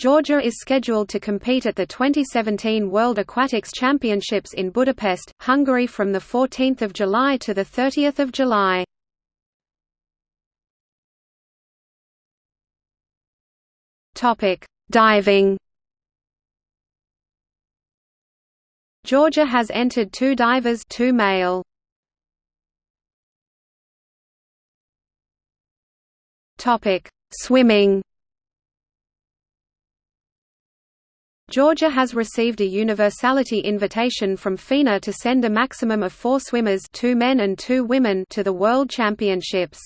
Georgia is scheduled to compete at the 2017 World Aquatics Championships in Budapest, Hungary from 14 July to 30 July. Diving Georgia has entered two divers two male. Swimming Georgia has received a universality invitation from FINA to send a maximum of four swimmers two men and two women to the World Championships.